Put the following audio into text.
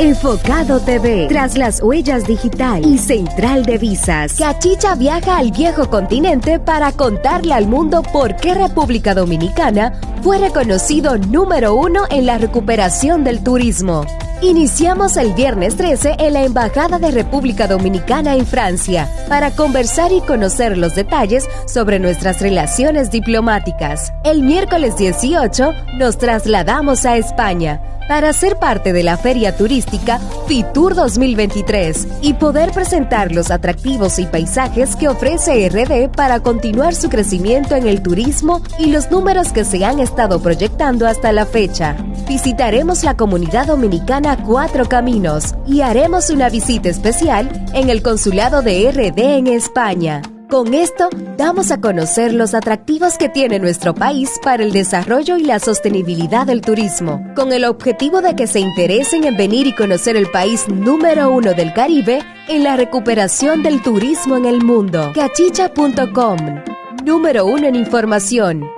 Enfocado TV, tras las huellas digital y Central de Visas. Cachicha viaja al viejo continente para contarle al mundo por qué República Dominicana fue reconocido número uno en la recuperación del turismo. Iniciamos el viernes 13 en la Embajada de República Dominicana en Francia para conversar y conocer los detalles sobre nuestras relaciones diplomáticas. El miércoles 18 nos trasladamos a España para ser parte de la feria turística Fitur 2023 y poder presentar los atractivos y paisajes que ofrece RD para continuar su crecimiento en el turismo y los números que se han estado proyectando hasta la fecha. Visitaremos la comunidad dominicana Cuatro Caminos y haremos una visita especial en el consulado de RD en España. Con esto, damos a conocer los atractivos que tiene nuestro país para el desarrollo y la sostenibilidad del turismo, con el objetivo de que se interesen en venir y conocer el país número uno del Caribe en la recuperación del turismo en el mundo. Cachicha.com, número uno en información